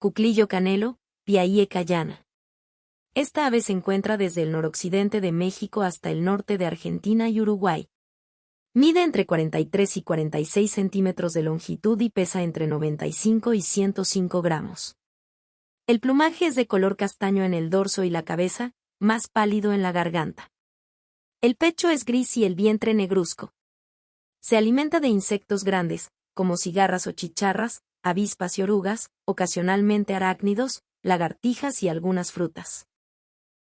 Cuclillo canelo, Piaie cayana. Esta ave se encuentra desde el noroccidente de México hasta el norte de Argentina y Uruguay. Mide entre 43 y 46 centímetros de longitud y pesa entre 95 y 105 gramos. El plumaje es de color castaño en el dorso y la cabeza, más pálido en la garganta. El pecho es gris y el vientre negruzco. Se alimenta de insectos grandes, como cigarras o chicharras, avispas y orugas, ocasionalmente arácnidos, lagartijas y algunas frutas.